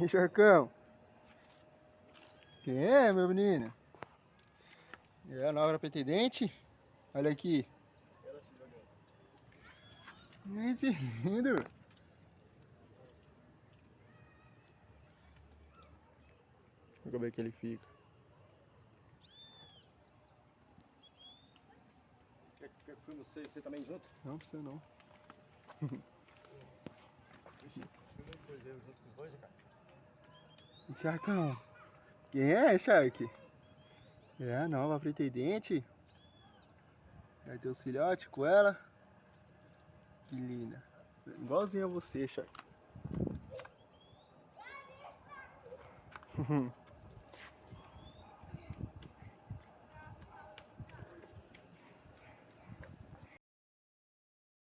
E Charcão? Quem é, meu menino? É a nova pretendente? Olha aqui. Esse lindo. Vamos ver que ele fica. Quer, quer que filme você, você também junto? Não precisa não. Vixe, filma depois eu junto com os dois, cara. Sharkão. Quem é, Shark? É a nova pretendente. Vai ter os filhotes com ela. Que linda. Igualzinho a você, Shark.